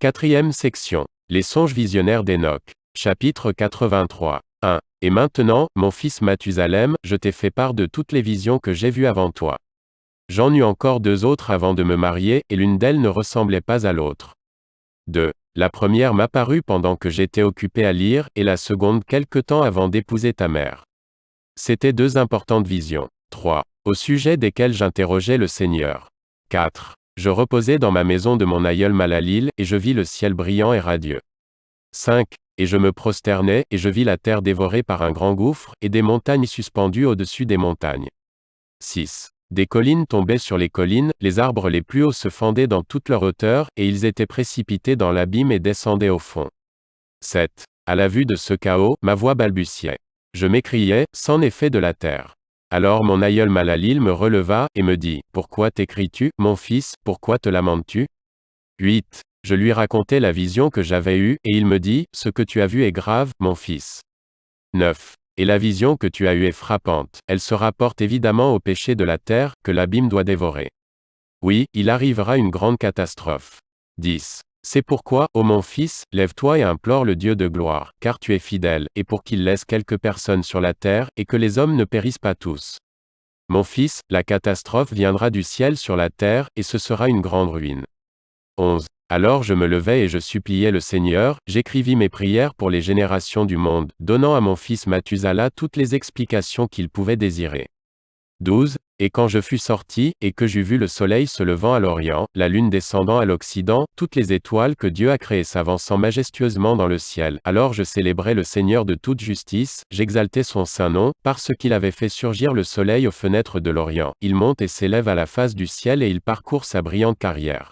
Quatrième section. Les songes visionnaires d'Enoch. Chapitre 83. 1. Et maintenant, mon fils Mathusalem, je t'ai fait part de toutes les visions que j'ai vues avant toi. J'en eus encore deux autres avant de me marier, et l'une d'elles ne ressemblait pas à l'autre. 2. La première m'apparut pendant que j'étais occupé à lire, et la seconde quelque temps avant d'épouser ta mère. C'étaient deux importantes visions. 3. Au sujet desquelles j'interrogeais le Seigneur. 4. Je reposais dans ma maison de mon aïeul Malalil, et je vis le ciel brillant et radieux. 5. Et je me prosternais, et je vis la terre dévorée par un grand gouffre, et des montagnes suspendues au-dessus des montagnes. 6. Des collines tombaient sur les collines, les arbres les plus hauts se fendaient dans toute leur hauteur, et ils étaient précipités dans l'abîme et descendaient au fond. 7. À la vue de ce chaos, ma voix balbutiait. Je m'écriais, c'en est de la terre. Alors mon aïeul Malalil me releva, et me dit, Pourquoi t'écris-tu, mon fils, pourquoi te lamentes-tu? 8. Je lui racontai la vision que j'avais eue, et il me dit, Ce que tu as vu est grave, mon fils. 9. Et la vision que tu as eue est frappante, elle se rapporte évidemment au péché de la terre, que l'abîme doit dévorer. Oui, il arrivera une grande catastrophe. 10. C'est pourquoi, ô mon fils, lève-toi et implore le Dieu de gloire, car tu es fidèle, et pour qu'il laisse quelques personnes sur la terre, et que les hommes ne périssent pas tous. Mon fils, la catastrophe viendra du ciel sur la terre, et ce sera une grande ruine. 11. Alors je me levai et je suppliai le Seigneur, j'écrivis mes prières pour les générations du monde, donnant à mon fils Mathusalem toutes les explications qu'il pouvait désirer. 12. Et quand je fus sorti, et que j'eus vu le soleil se levant à l'Orient, la lune descendant à l'Occident, toutes les étoiles que Dieu a créées s'avançant majestueusement dans le ciel, alors je célébrai le Seigneur de toute justice, j'exaltai son saint nom, parce qu'il avait fait surgir le soleil aux fenêtres de l'Orient. Il monte et s'élève à la face du ciel et il parcourt sa brillante carrière.